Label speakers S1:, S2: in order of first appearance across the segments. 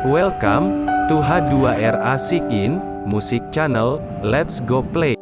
S1: Welcome to H2R Asik in Music Channel. Let's go play.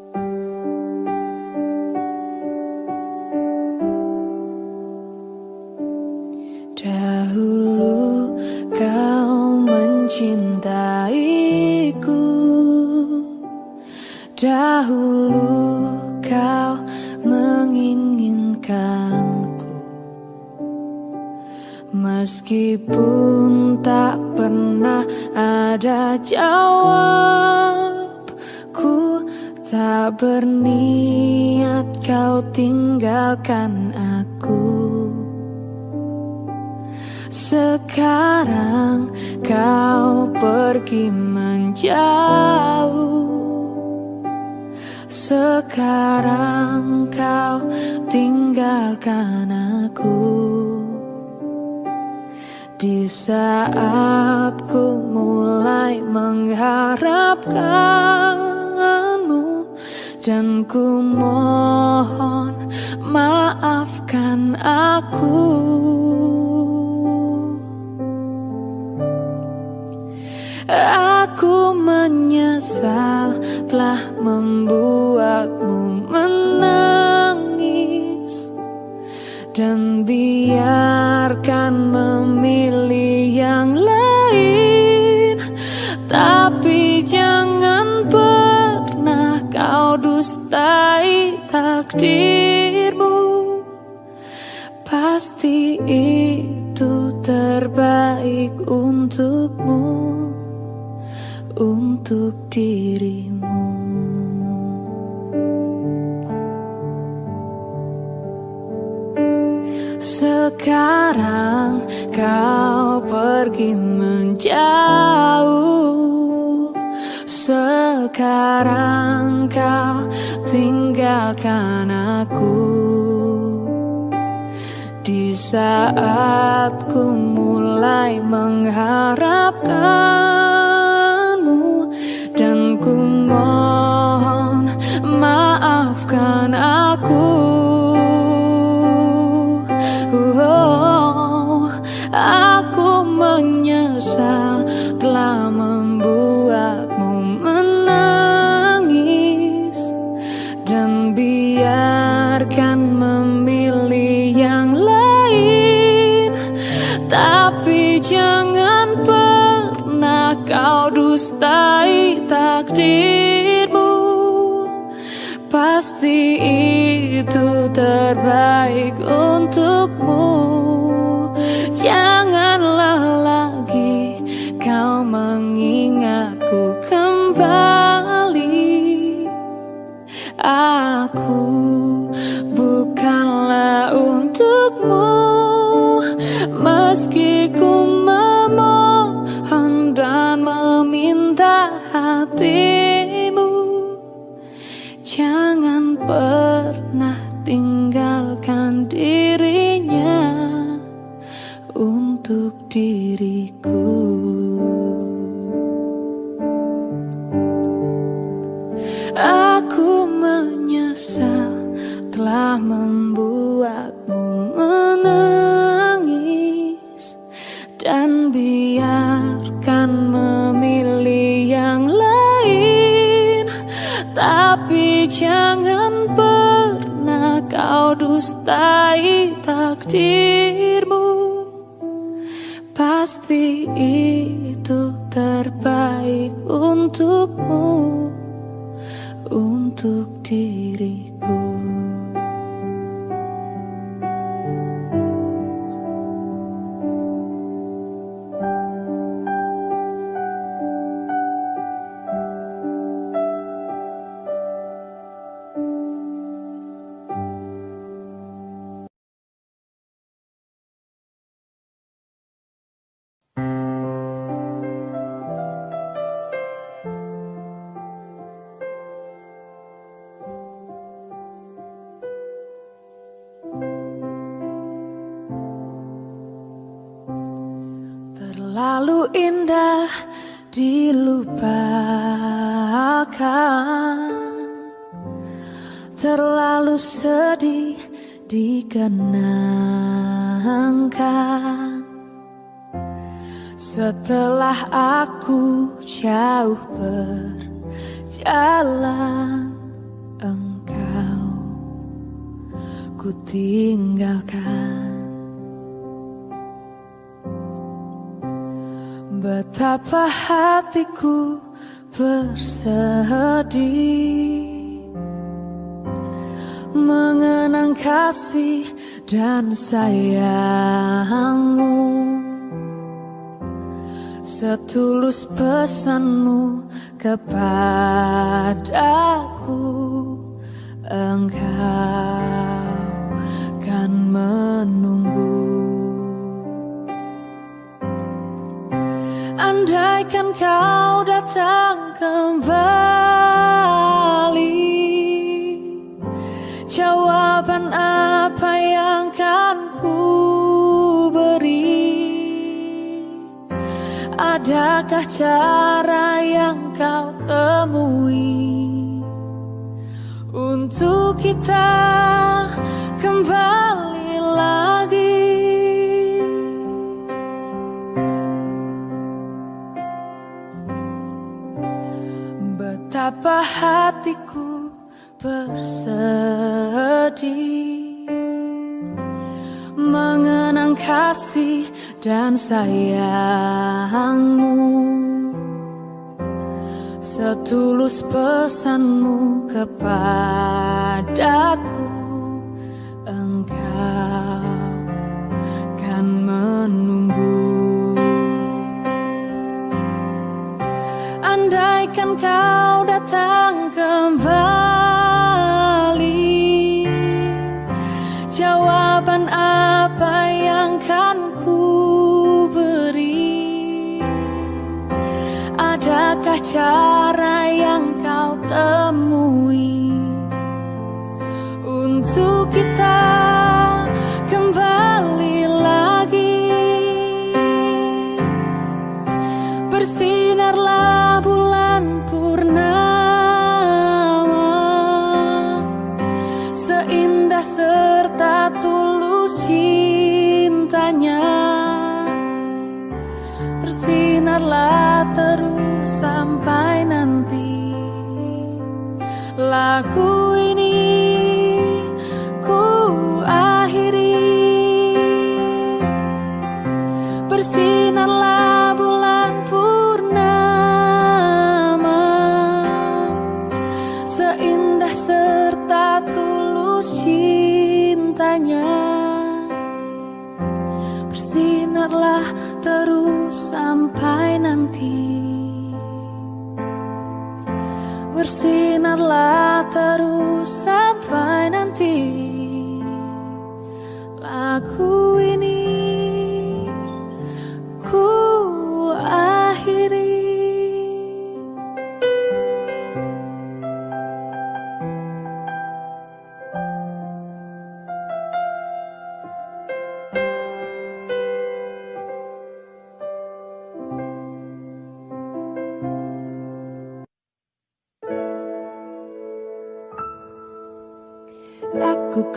S2: diriku. Aku menyesal telah membuatmu menangis Dan biarkan memilih yang lain. Tapi jangan pernah kau dustai takdir. itu terbaik untukmu, untuk
S1: diri. Hatiku bersedih. Mengenang kasih dan sayangmu. Setulus pesanmu kepadaku. Engkau kan menunggu Andaikan kau datang kembali Jawaban apa yang kan ku beri? Adakah cara yang kau temui Untuk kita kembali Betapa hatiku bersedih? Mengenang kasih dan sayangmu. Setulus pesanmu kepadaku Engkau kan menunggu Andaikan kau datang kembali Jawaban apa yang kan ku beri? Adakah cara yang kau temui Lagu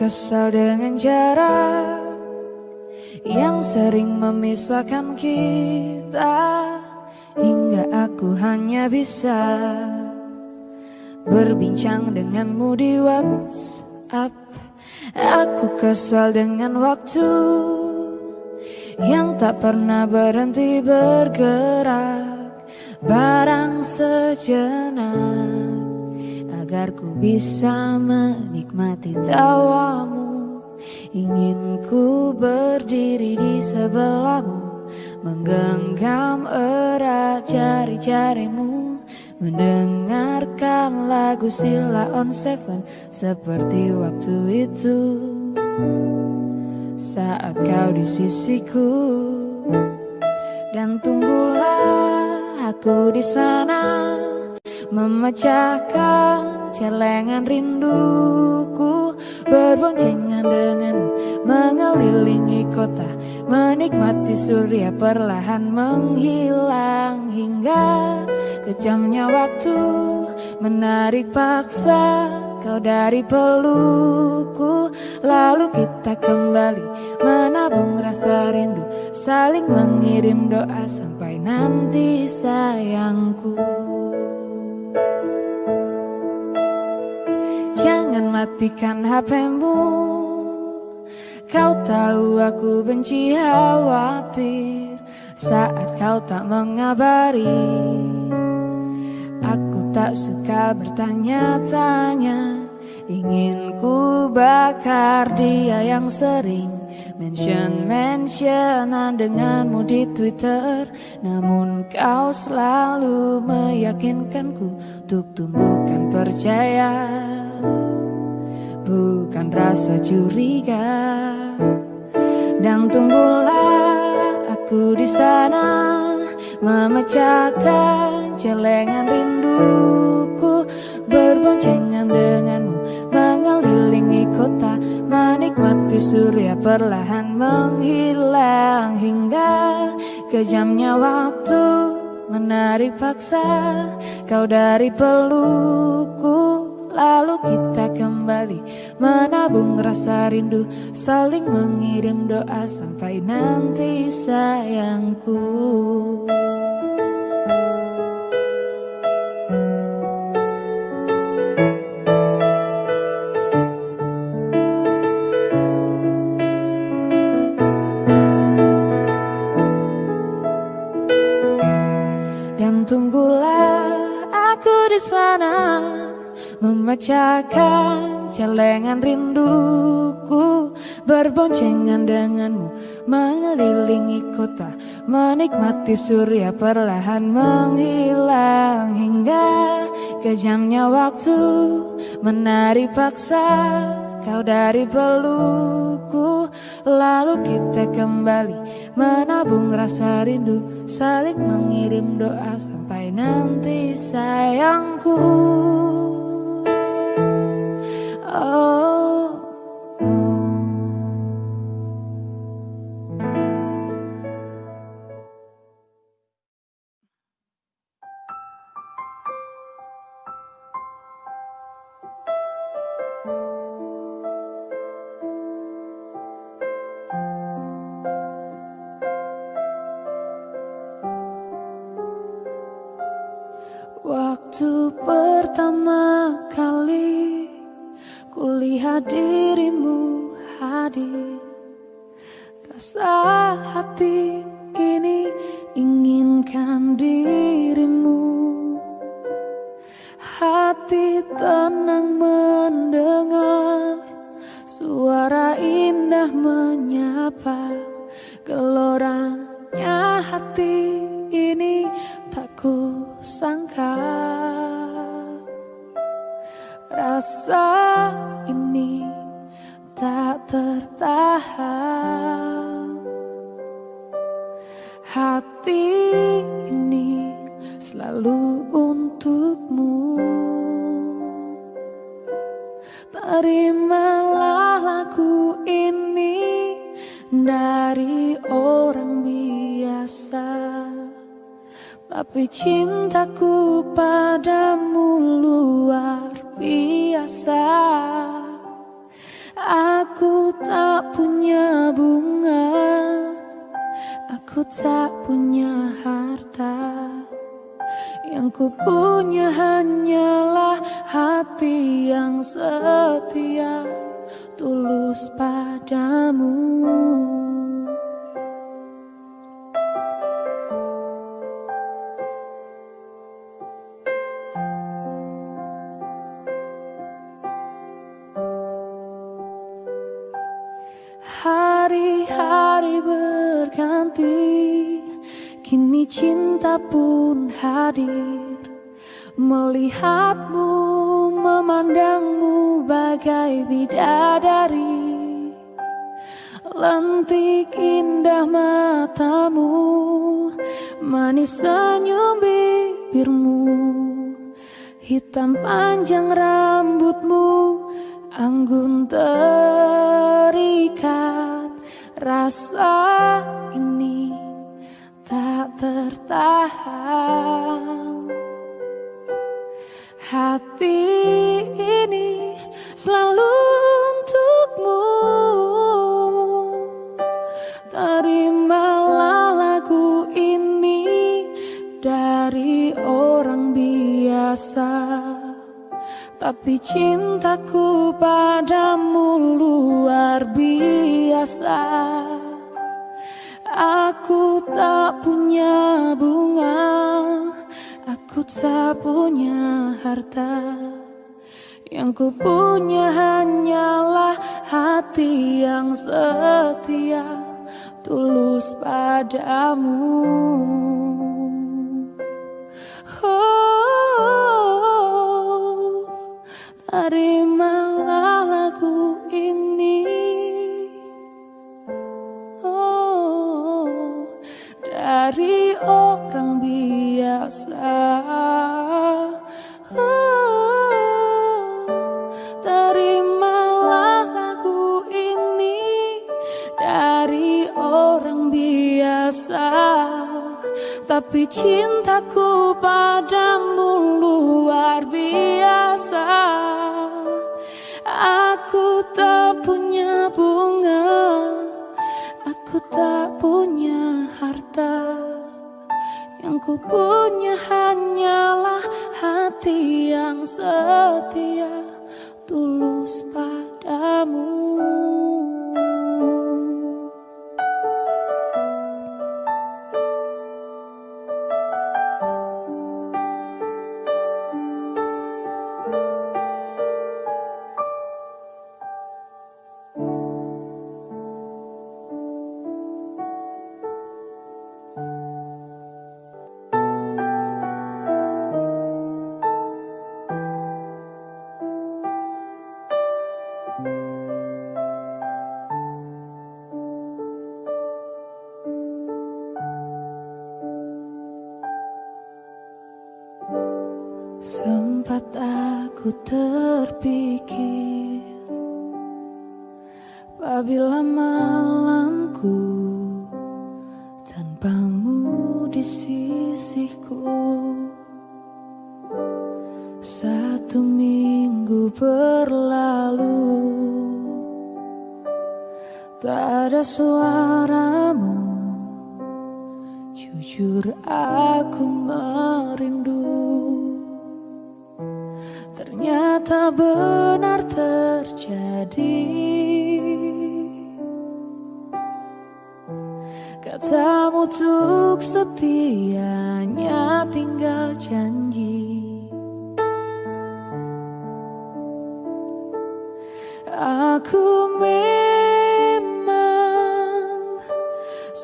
S1: kesal dengan jarak yang sering memisahkan kita hingga aku hanya bisa berbincang denganmu di WhatsApp. Aku kesal dengan waktu yang tak pernah berhenti bergerak, barang sejenak agar ku bisa menikmati tawamu. Ingin ku berdiri di sebelahmu, menggenggam erat jari-jarimu, mendengarkan lagu Sila on Seven seperti waktu itu. Saat kau di sisiku dan tunggulah aku di sana memecahkan celengan rinduku berboncengan denganmu mengelilingi kota menikmati surya perlahan menghilang hingga kejamnya waktu menarik paksa kau dari pelukku Lalu kita kembali menabung rasa rindu Saling mengirim doa sampai nanti sayangku Jangan matikan HPmu Kau tahu aku benci khawatir Saat kau tak mengabari. Aku tak suka bertanya-tanya Ingin ku bakar dia yang sering Mention-mentionan denganmu di Twitter. Namun kau selalu meyakinkanku Untuk tumbuhkan percaya Bukan rasa curiga. Dan tunggulah aku di sana Memecahkan celengan rinduku Berboncengan denganmu Mengelilingi kota Menikmati surya perlahan menghilang Hingga kejamnya waktu Menarik paksa kau dari pelukku Lalu kita kembali. Menabung rasa rindu Saling mengirim doa sampai nanti sayangku. Dan tunggulah aku di sana Memecahkan celengan rinduku Berboncengan denganmu Mengelilingi kota Menikmati surya perlahan menghilang Hingga kejamnya waktu Menari paksa kau dari pelukku Lalu kita kembali menabung rasa rindu Saling mengirim doa sampai nanti sayangku Oh, Terimalah lagu ini dari orang biasa. Tapi cintaku padamu luar biasa. Aku tak punya bunga Aku tak punya harta. Yang ku punya hanyalah hati yang setia. Tulus padamu Oh, terimalah tapi cintaku padamu luar biasa. Aku tak punya bunga Aku tak punya harta. Yang ku punya hanyalah hati yang setia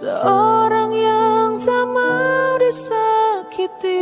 S1: seorang yang tak mau disakiti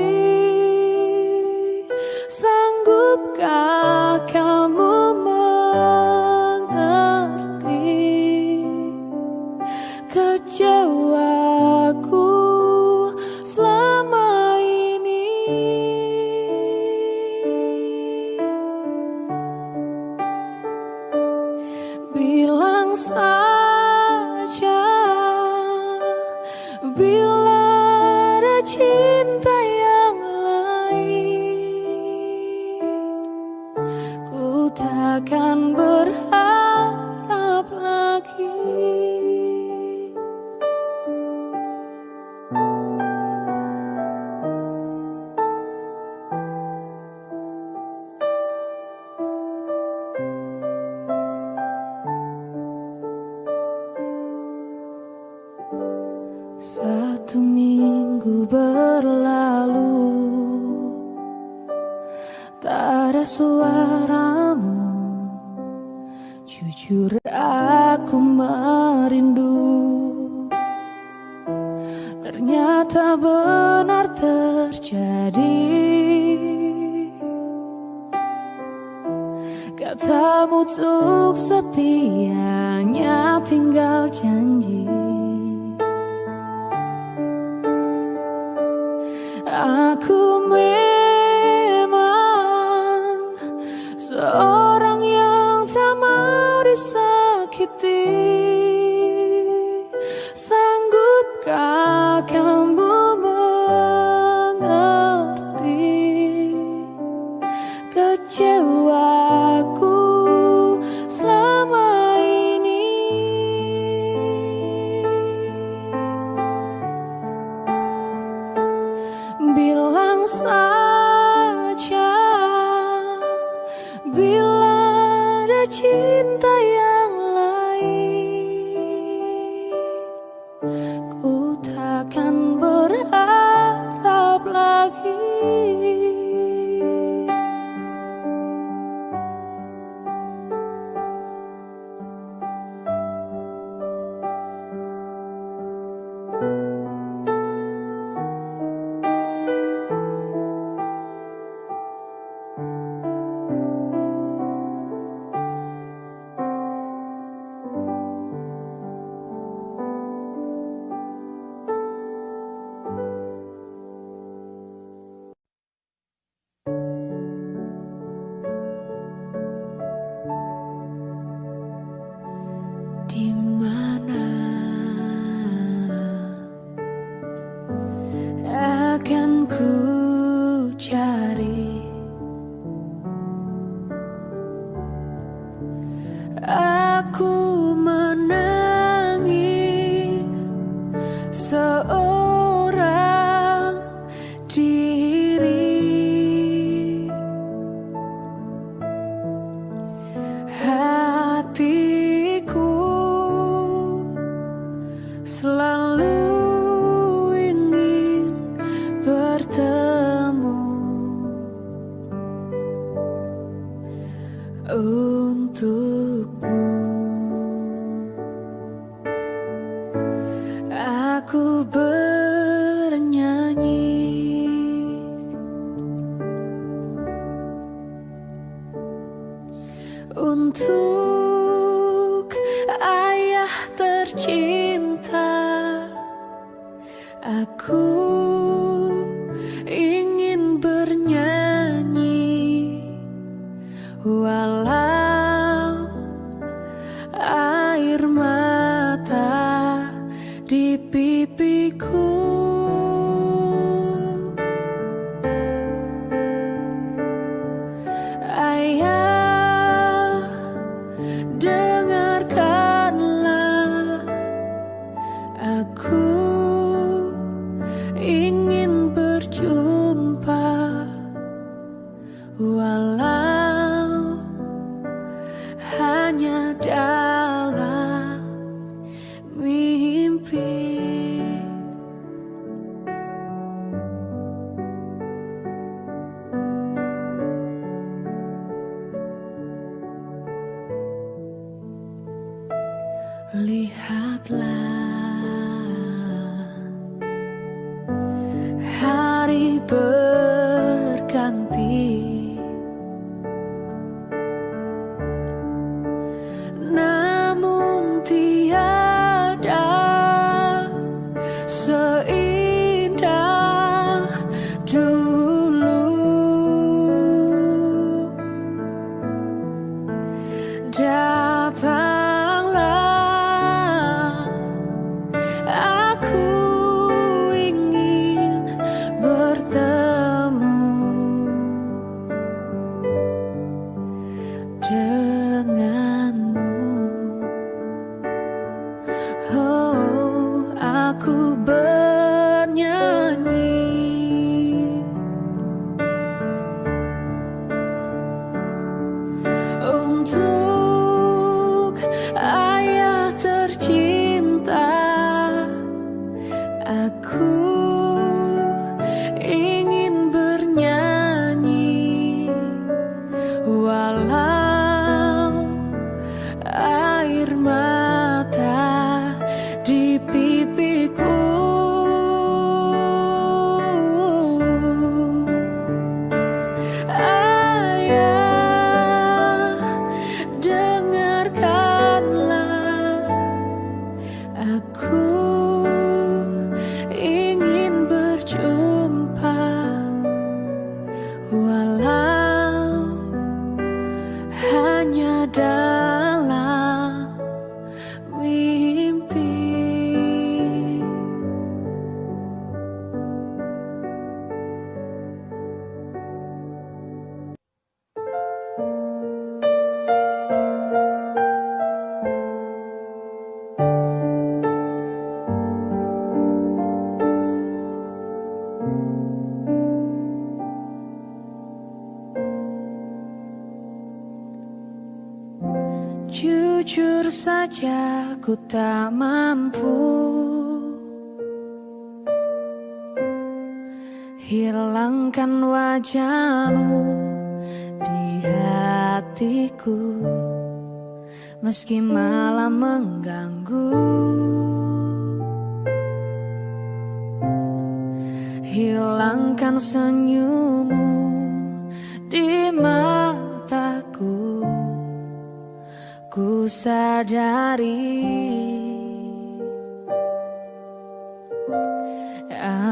S1: sadari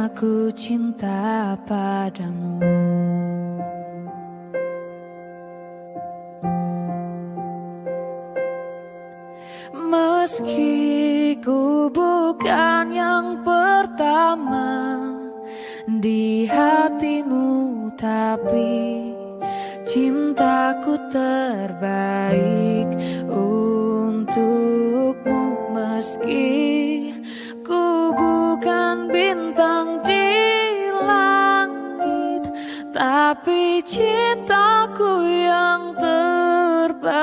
S1: Aku cinta padamu. Meski ku bukan yang pertama di hatimu Tapi cintaku terbaik Meski ku bukan bintang di langit Tapi cintaku yang terbaik.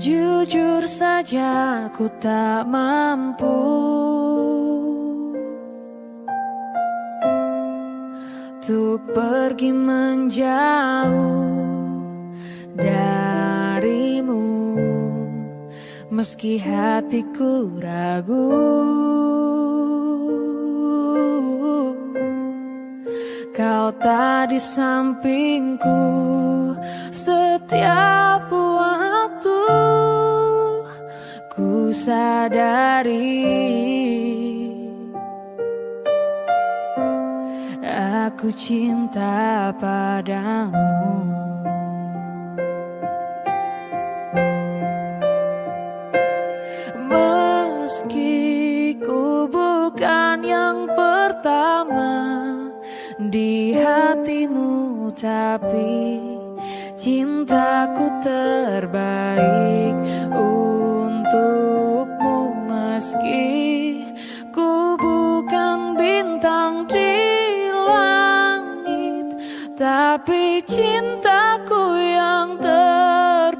S1: Jujur saja ku tak mampu Untuk pergi menjauh darimu. Meski hatiku ragu Kau tak di sampingku setiap waktu. Ku sadari Aku cinta padamu. Meski ku bukan yang pertama di hatimu Tapi cintaku terbaik untukmu Meski Tapi cintaku yang terbaik.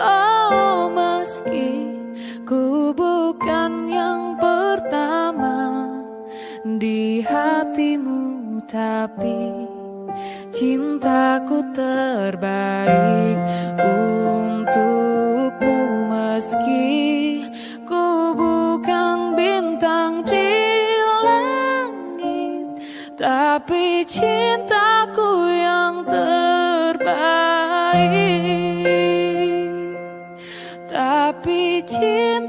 S1: Oh meski ku bukan yang pertama di hatimu tapi cintaku terbaik untukmu meski tapi cintaku yang terbaik. Tapi cintaku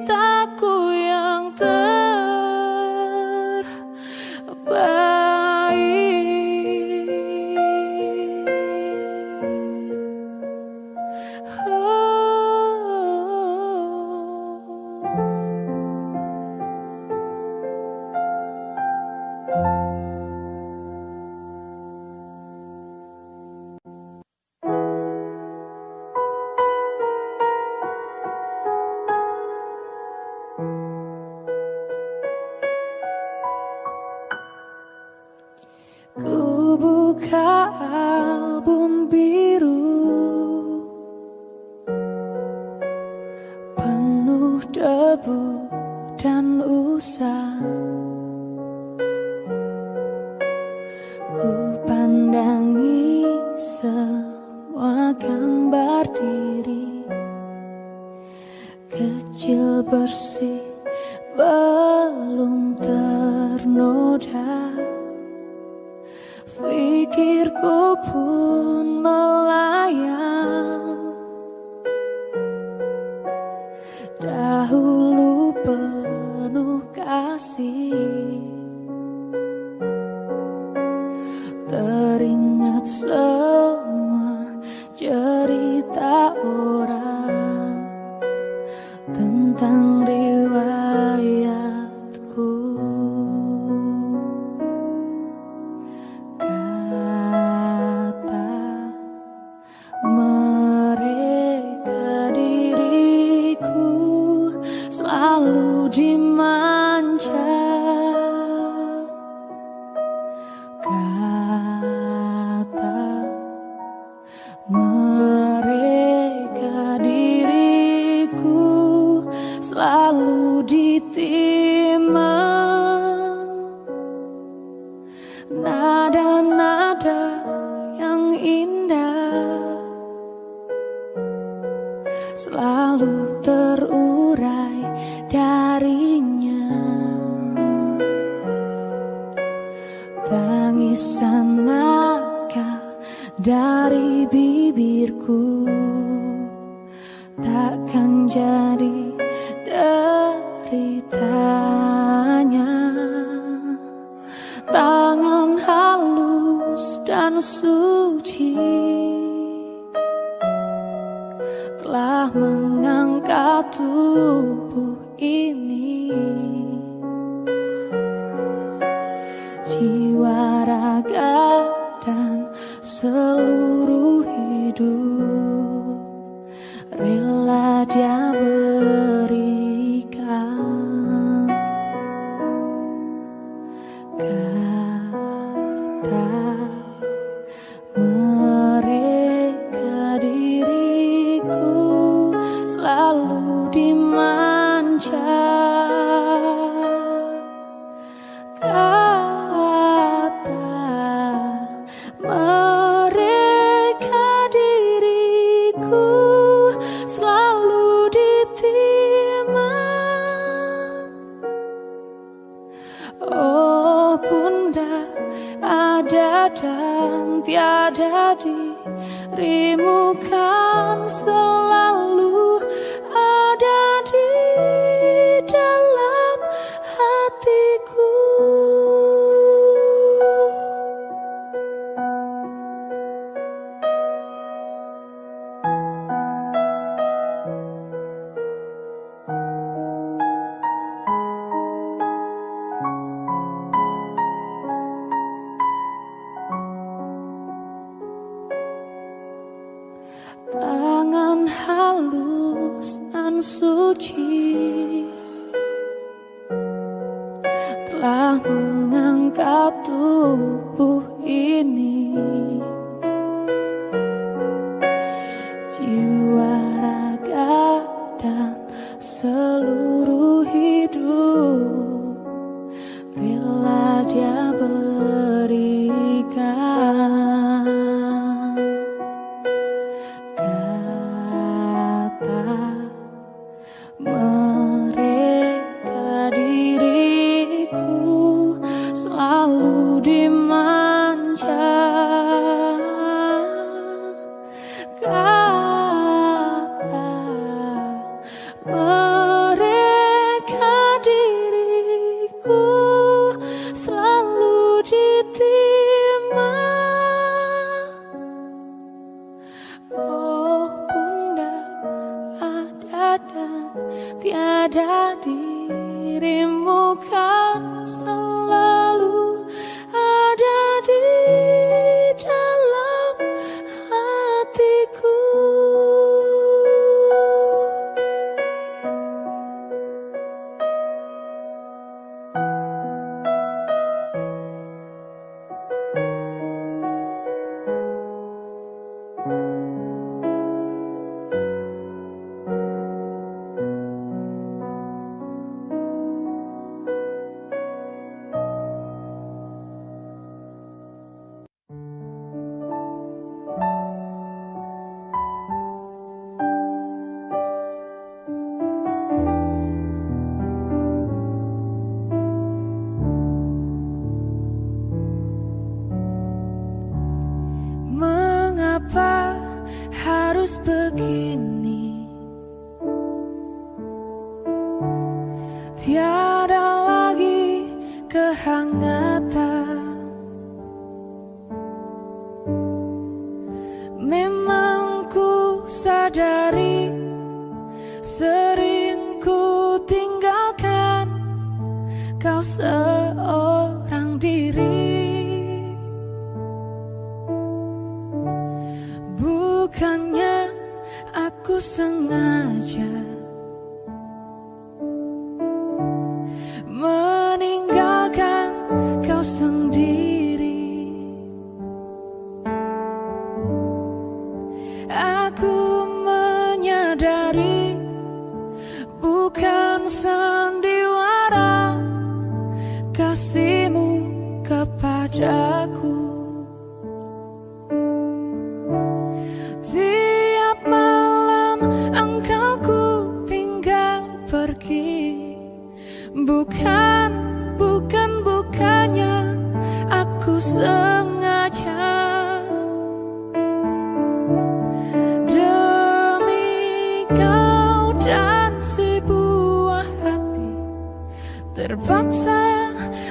S1: Dia berikan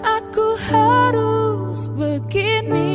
S1: aku harus begini.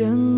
S1: Manis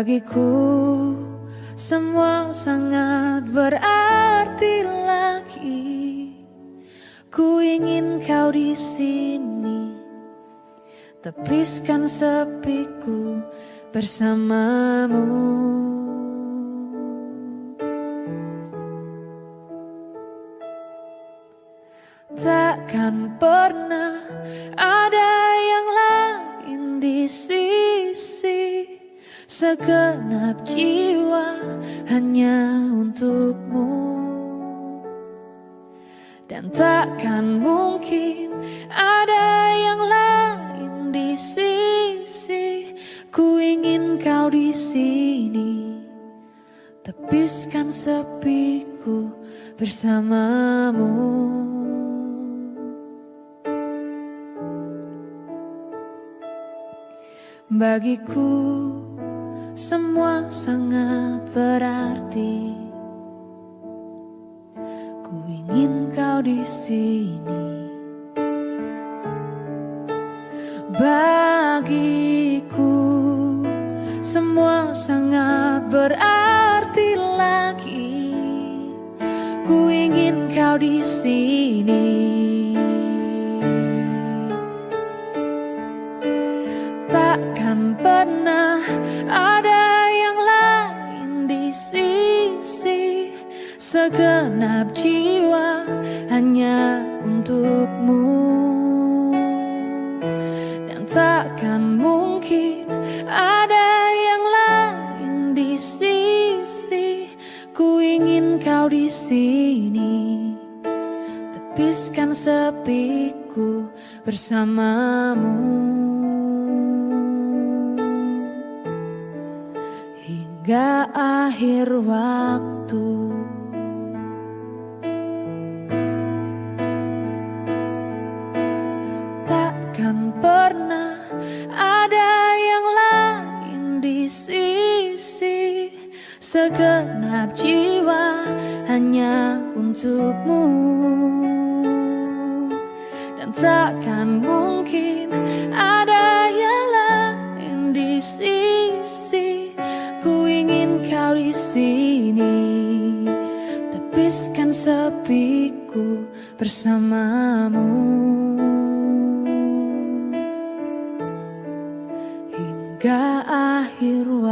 S1: Bagiku semua sangat berarti lagi. Ku ingin kau di sini Tepiskan sepiku bersamamu takkan mungkin ada yang lain di sisi Ku ingin kau di sini Tepiskan sepiku bersamamu Bagiku semua sangat berarti. Di sini. Bagiku semua sangat berarti lagi. Ku ingin kau di sini. Untukmu dan takkan mungkin ada yang lain di sisi ku ingin kau di sini tepiskan sepiku bersamamu hingga akhir waktu. Hanya untukmu. Dan takkan mungkin ada yang lain di sisi Ku ingin kau di sini. Tepiskan sepiku bersamamu. Hingga akhir waktu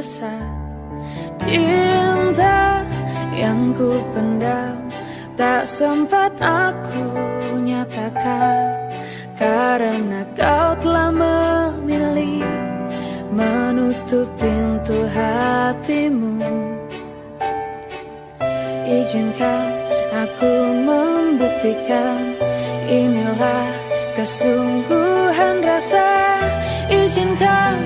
S1: rasa cinta yang ku pendam. Tak sempat aku nyatakan karena kau telah memilih menutup pintu hatimu. Izinkan aku membuktikan inilah kesungguhan rasa. Izinkan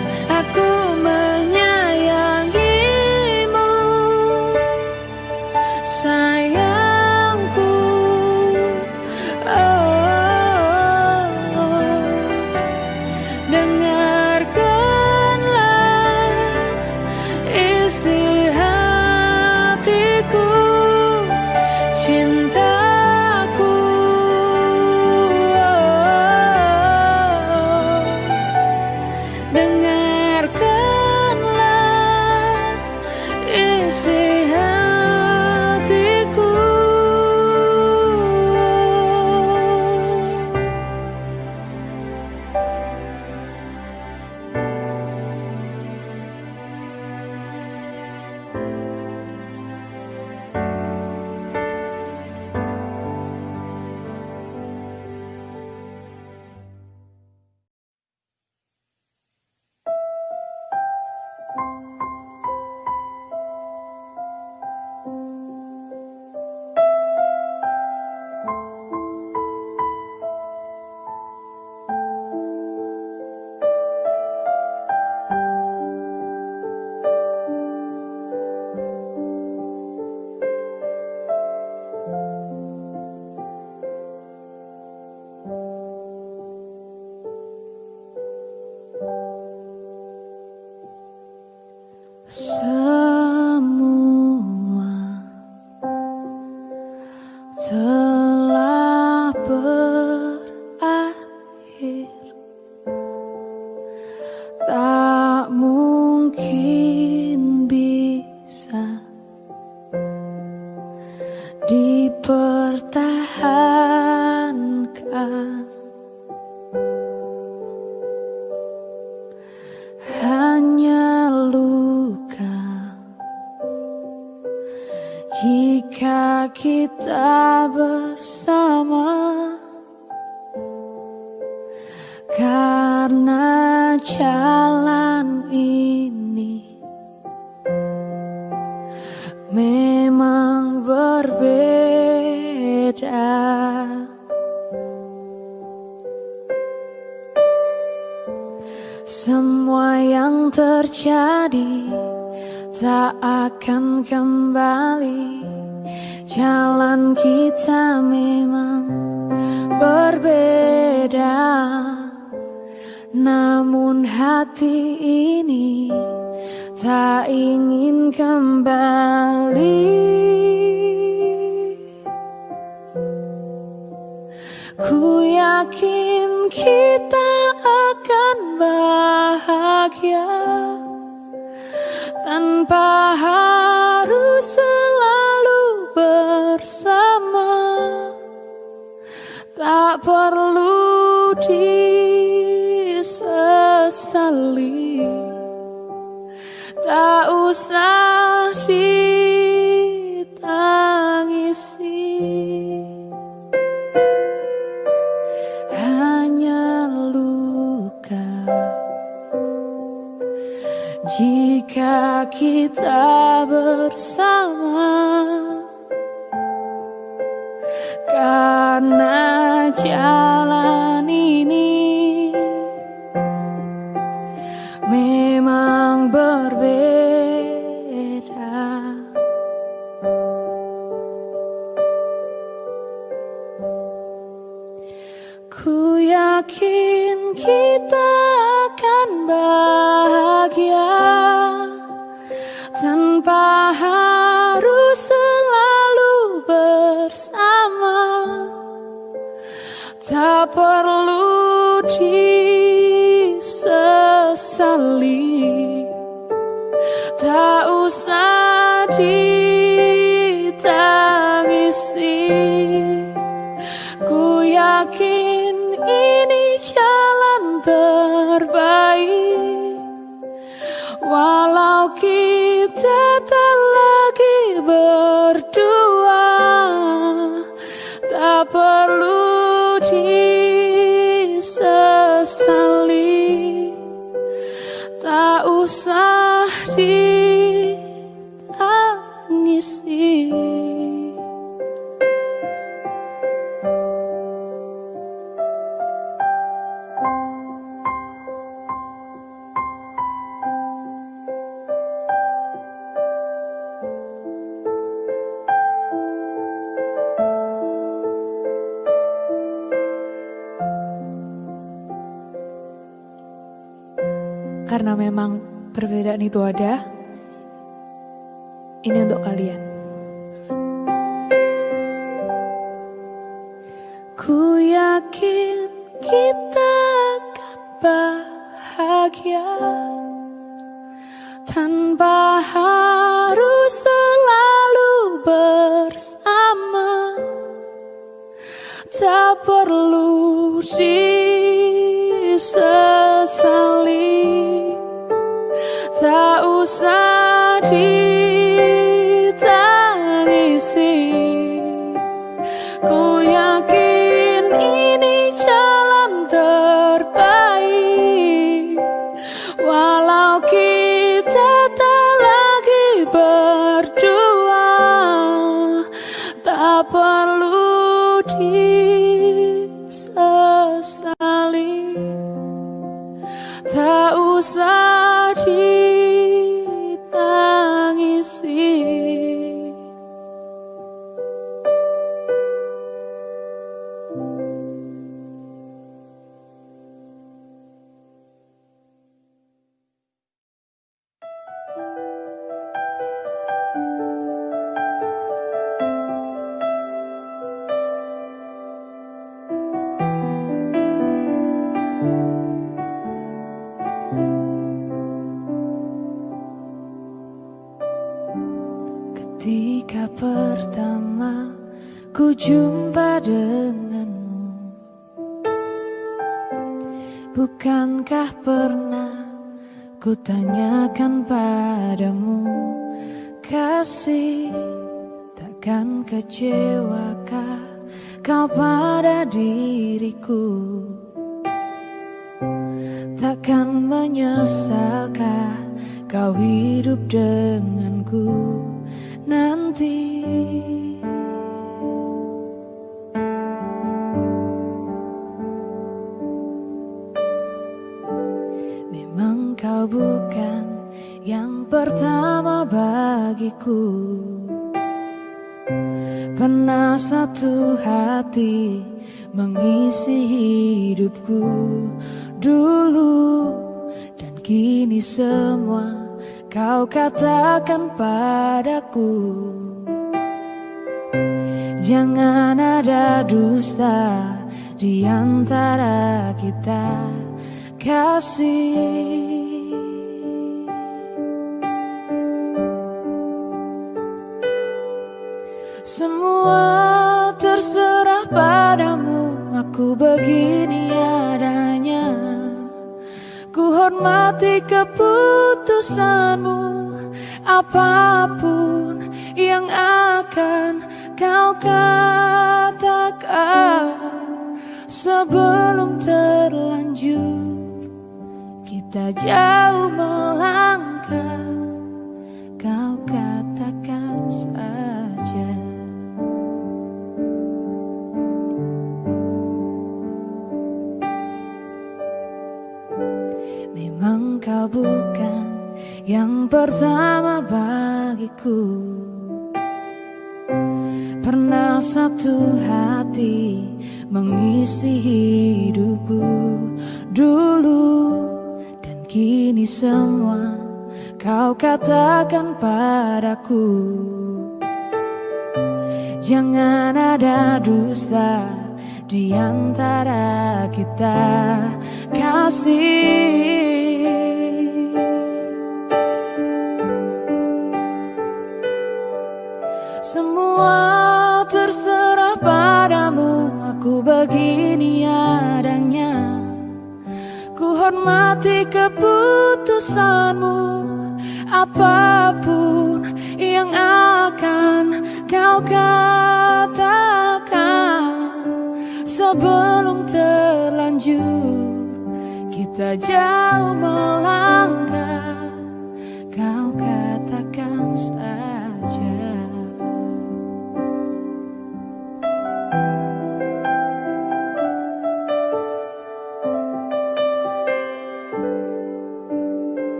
S1: terjadi tak akan kembali. Jalan kita memang berbeda. Namun hati ini tak ingin kembali. Ku yakin kita akan bahagia Tanpa harus selalu bersama. Tak perlu disesali. Tak usah ditangisi jika kita bersama karena jalan ini memang berbeda. Ku yakin kita akan bahagia tanpa harus selalu bersama. Tak perlu disesali, tak usah ditangisi. Ku yakin ini jalan terbaik Walau kita tak lagi berdua Tak perlu disesali. Tak usah ditangisi Karena memang perbedaan itu ada, ini untuk kalian. Ku yakin kita akan bahagia tanpa harus selalu bersama. Tak perlu disesali satu hati mengisi hidupku dulu Dan kini semua kau katakan padaku. Jangan ada dusta di antara kita. Kasih keputusanmu Apa pun yang akan kau katakan Sebelum terlanjur Kita jauh melangkah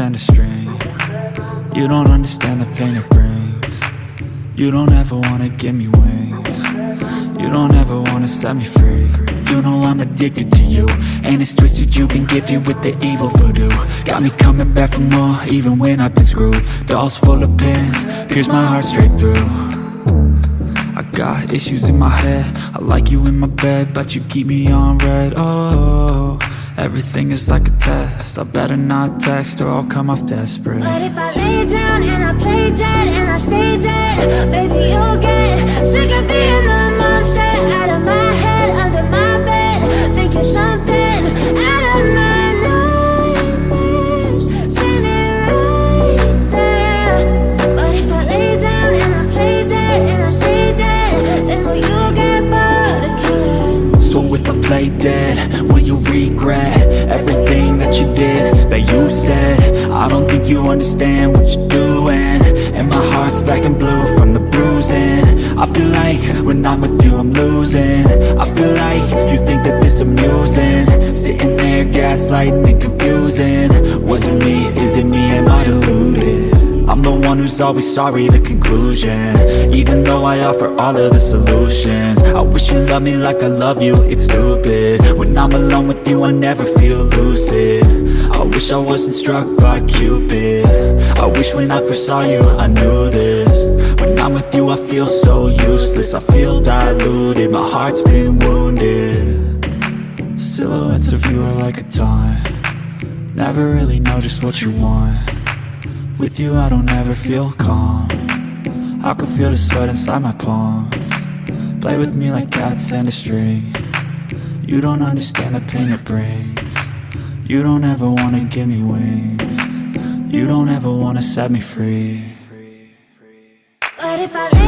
S3: a string You don't understand the pain it brings. You don't ever wanna give me wings. You don't ever wanna set me free. You know I'm addicted to you And it's twisted you've been gifted with the evil voodoo. Got me coming back for more even when I've been screwed. Dolls full of pins, pierce my heart straight through. I got issues in my head. I like you in my bed But you keep me on red. Oh, everything is like a test. I better not text or I'll come off desperate.
S4: But if I lay down and I play dead and I stay dead, baby you'll get sick of being the monster out of my head, under my play dead, will you
S3: regret everything that you did, that you said? I don't think you understand what you're doing And my heart's black and blue from the bruising I feel like when I'm with you I'm losing I feel like you think that this amusing Sitting there gaslighting and confusing was it me? Is it me? Am I deluded? I'm the one who's always sorry, the conclusion. Even though I offer all of the solutions. I wish you loved me like I love you, it's stupid. When I'm alone with you, I never feel lucid. I wish I wasn't struck by Cupid. I wish when I first saw you, I knew this. When I'm with you, I feel so useless. I feel diluted, my heart's been wounded. Silhouettes of you are like a taunt. Never really know just what you want with you I don't ever feel calm. I can feel the sweat inside my palm. Play with me like cats and a string. You don't understand the pain it brings. You don't ever wanna give me wings. You don't ever wanna set me free.
S4: But if I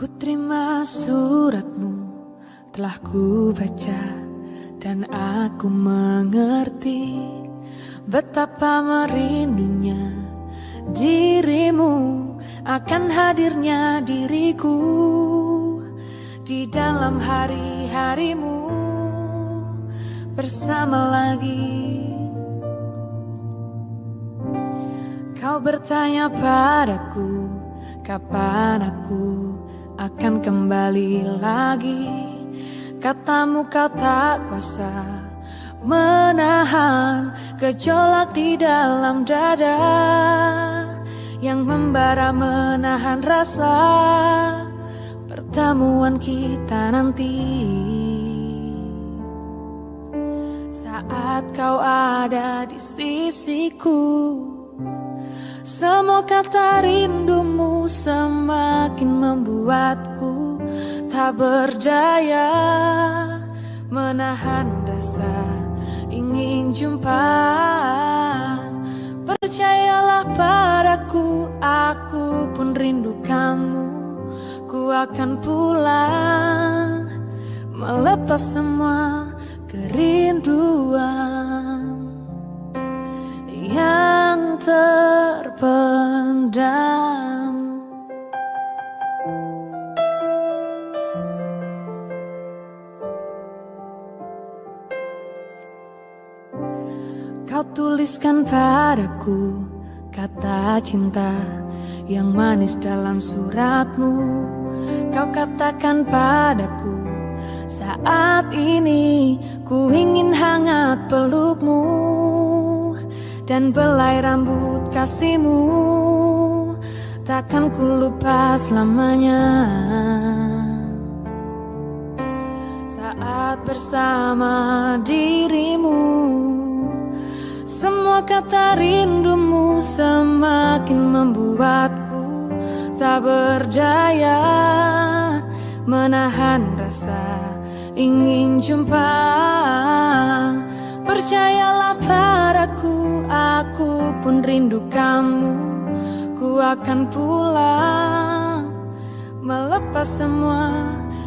S1: Ku terima suratmu telah ku baca dan aku mengerti betapa merindunya dirimu akan hadirnya diriku di dalam hari-harimu bersama lagi. Kau bertanya padaku, kapan aku akan kembali lagi? Katamu kau tak kuasa menahan gejolak di dalam dada yang membara menahan rasa pertemuan kita nanti. Saat kau ada di sisiku. Semua kata rindumu semakin membuatku tak berdaya menahan rasa ingin jumpa. Percayalah padaku, aku pun rindu kamu. Ku akan pulang melepas semua kerinduan yang terpendam. Kau tuliskan padaku kata cinta yang manis dalam suratmu. Kau katakan padaku saat ini ku ingin hangat pelukmu dan belai rambut kasihmu takkan ku lupa selamanya. Saat bersama dirimu, semua kata rindumu semakin membuatku tak berdaya menahan rasa ingin jumpa. Percayalah padaku, aku pun rindu kamu. Ku akan pulang melepas semua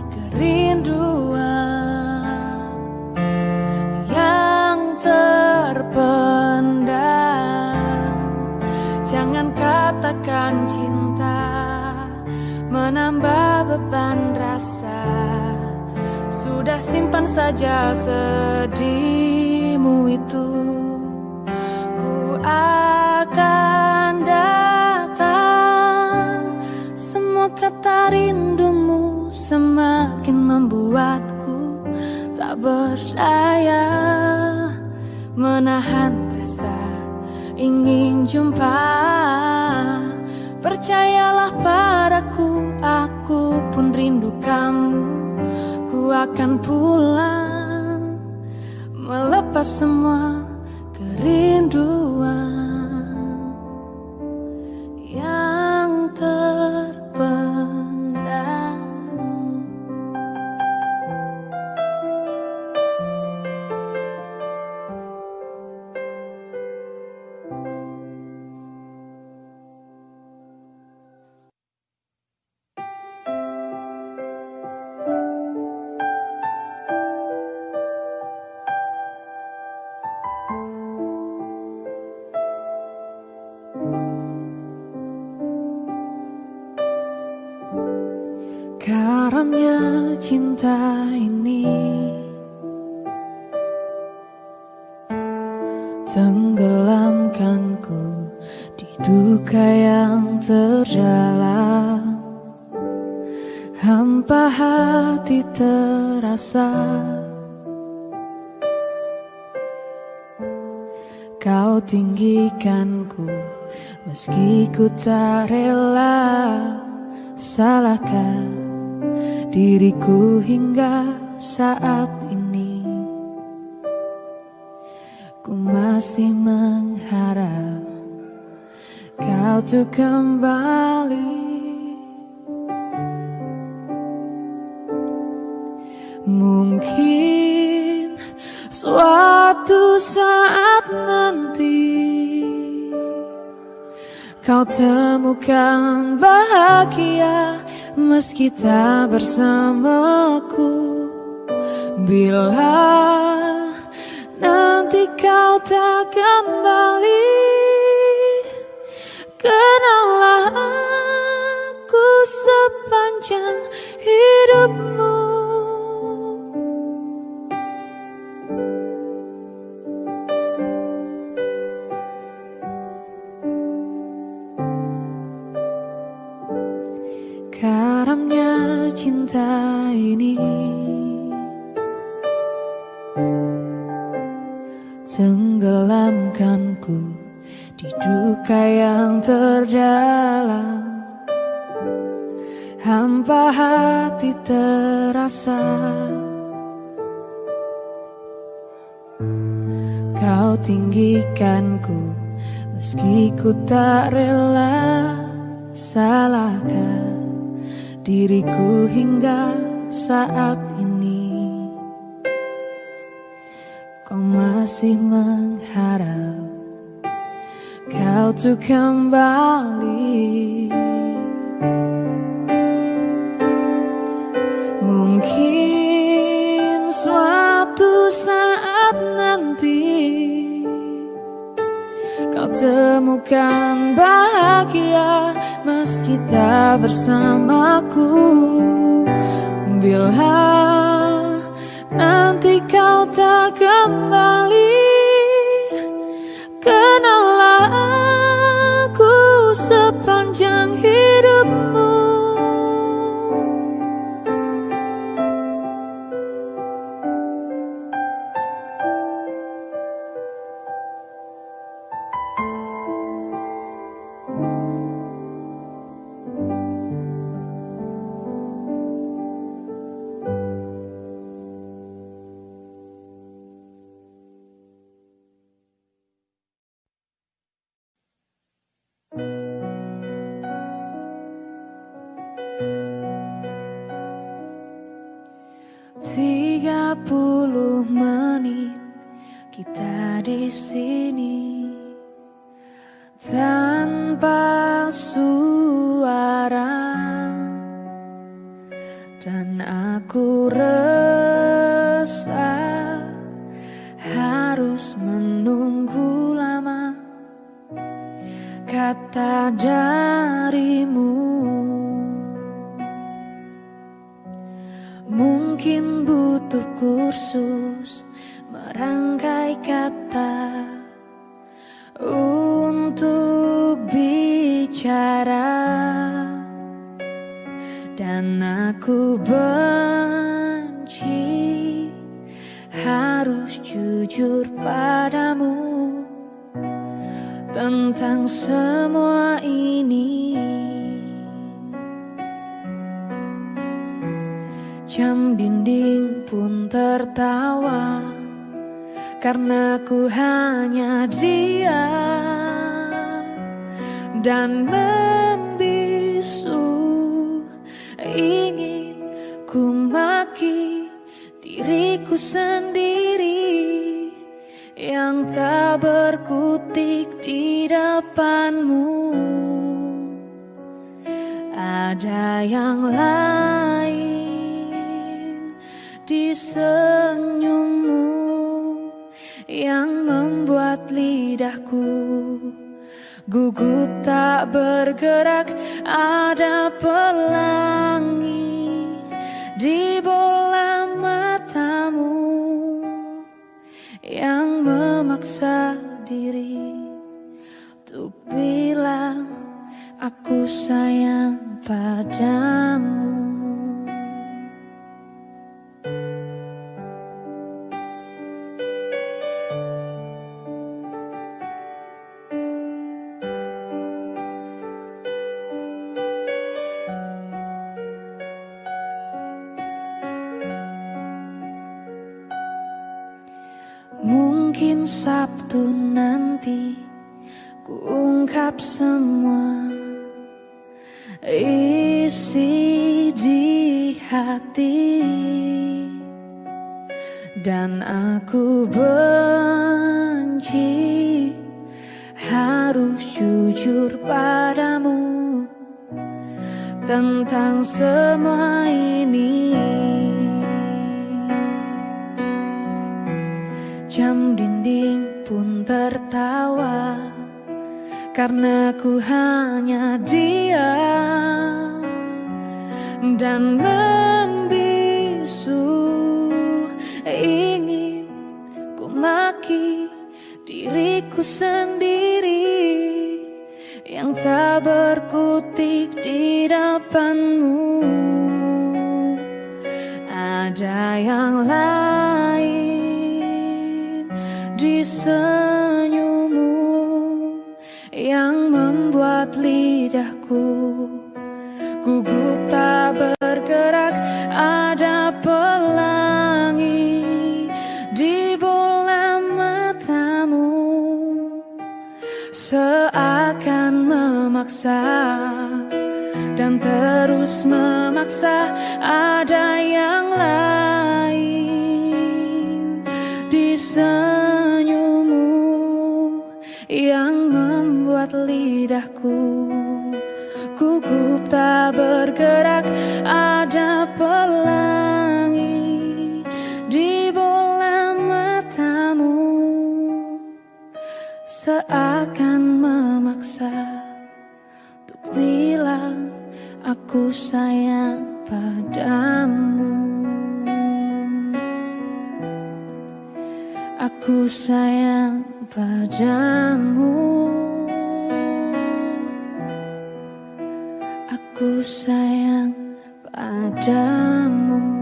S1: kerinduan yang terpendam. Jangan katakan cinta menambah beban rasa. Sudah simpan saja sedihmu itu akan datang. Semua kata rindumu semakin membuatku tak berdaya Menahan rasa ingin jumpa. Percayalah padaku, aku pun rindu kamu. Ku akan pulang semua kerinduan tak rela Salahkah diriku hingga saat ini. Ku masih mengharap kau tuh kembali. Mungkin suatu saat Kau temukan bahagia meski tak bersamaku. Bila nanti kau tak kembali Kenallah aku sepanjang hidupmu Kau tinggikanku meski ku tak rela Salahkah diriku hingga saat ini. Kau masih mengharap kau tuh kembali temukan bahagia meski tak bersamaku. Bila nanti kau tak kembali yang membuat lidahku gugup tak bergerak ada pelangi di bola matamu yang memaksa diri untuk bilang aku sayang padamu. Ungkap semua isi di hati dan aku benci harus jujur padamu tentang semua ini. Karena ku hanya diam Dan membisu Ingin ku maki diriku sendiri Yang tak berkutik di depanmu dan terus memaksa ada yang lain di senyummu yang membuat lidahku gugup tak bergerak. Ada pelangi di bola matamu. Seakan aku sayang padamu. Aku sayang padamu. Aku sayang padamu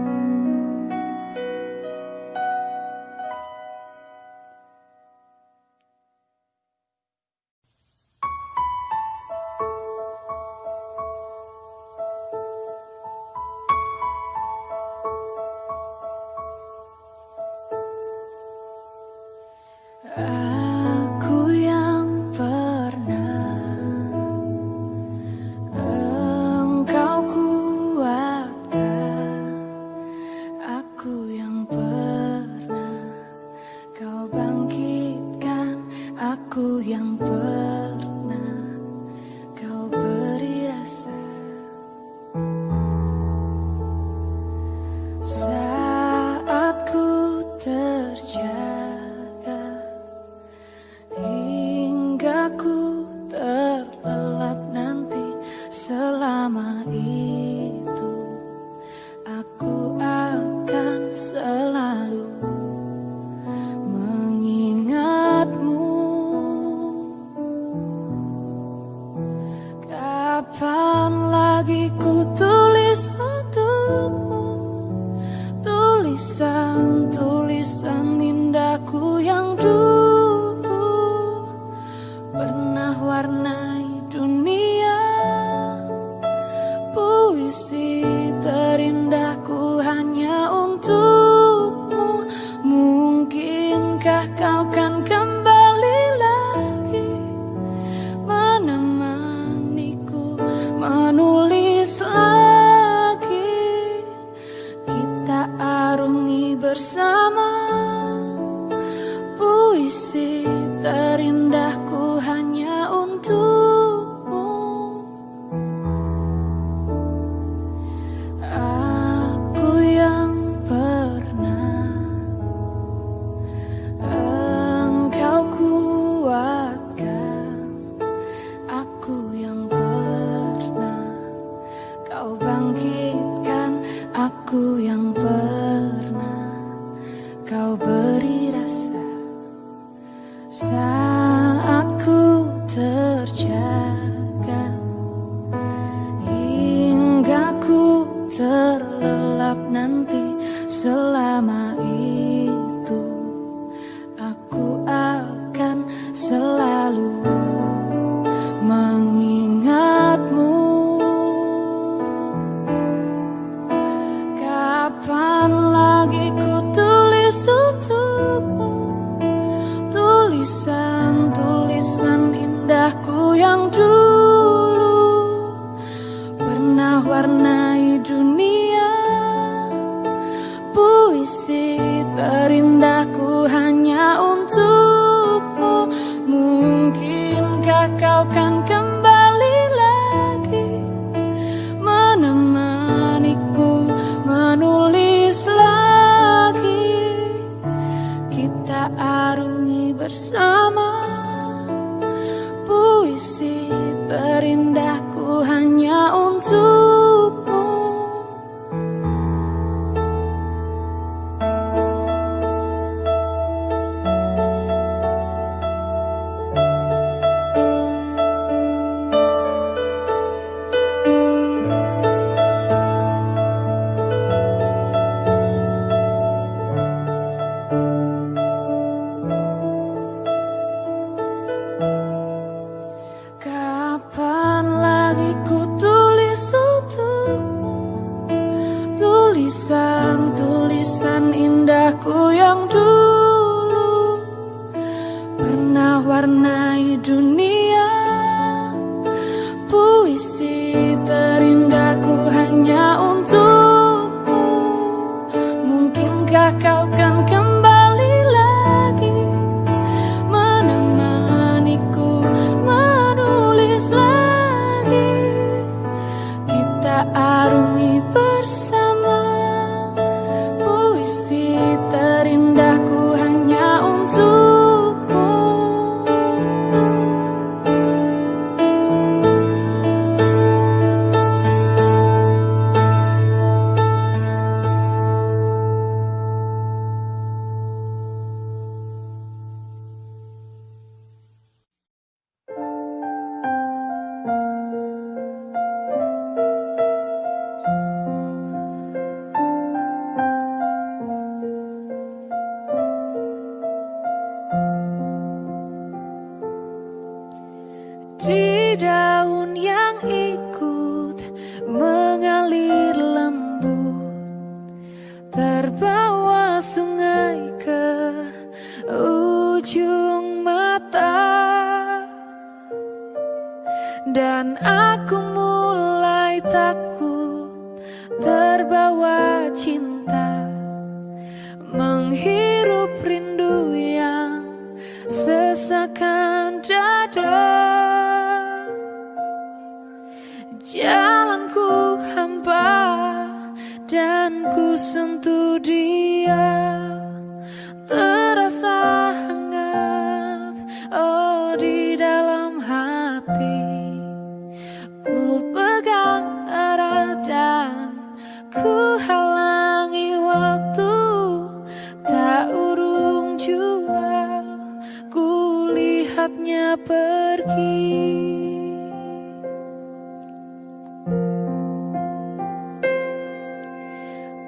S1: saatnya pergi.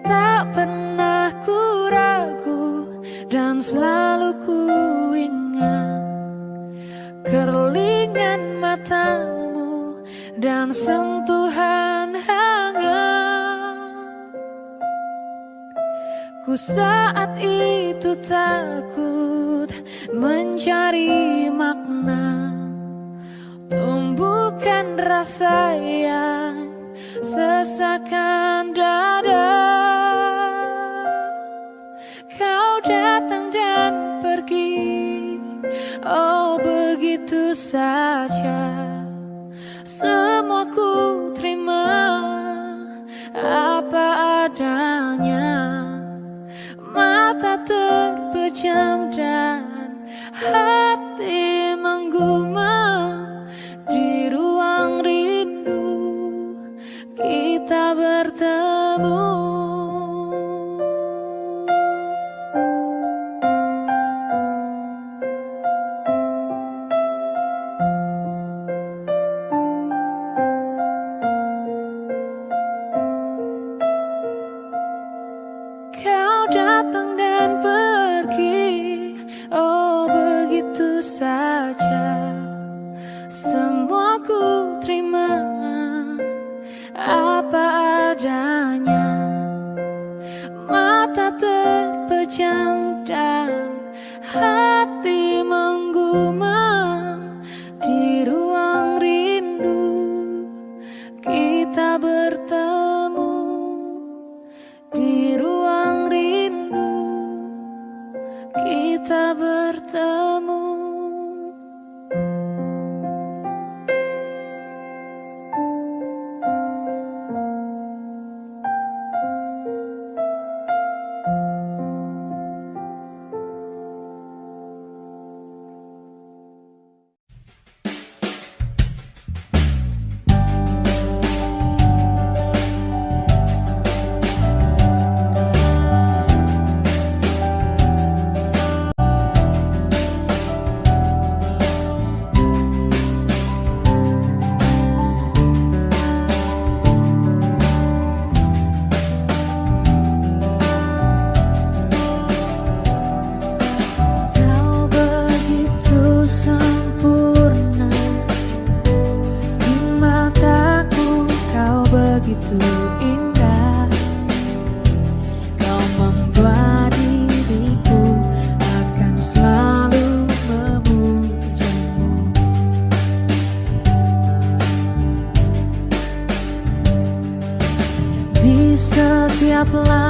S1: Tak pernah ku ragu dan selalu ku ingat Kerlingan matamu dan sentuhan hangat. Ku saat itu takut mencari makna. Tumbuhkan rasa yang sesakan dada. Kau datang dan pergi. Oh begitu saja. Semua ku terima. Apa adanya. Mata terpejam dan Hati menggumam Love.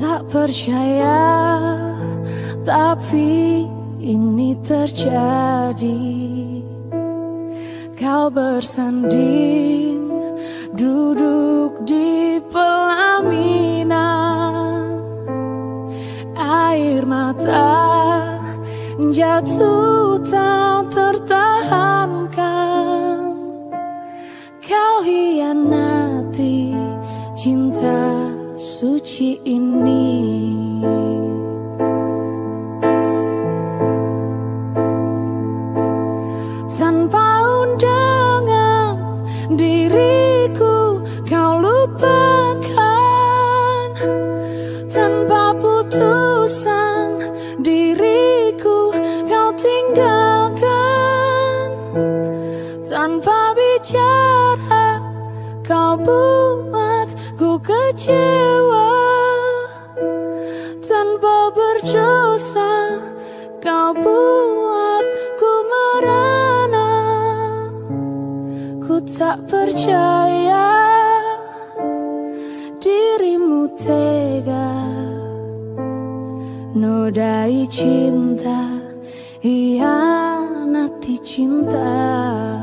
S1: Tak percaya Tapi ini terjadi. Kau bersanding Duduk di pelaminan. Air mata jatuh tak Nanti cinta suci ini. kecewa. Tanpa berdosa Kau buat ku merana. Ku tak percaya Dirimu tega. Nodai cinta Hianati cinta.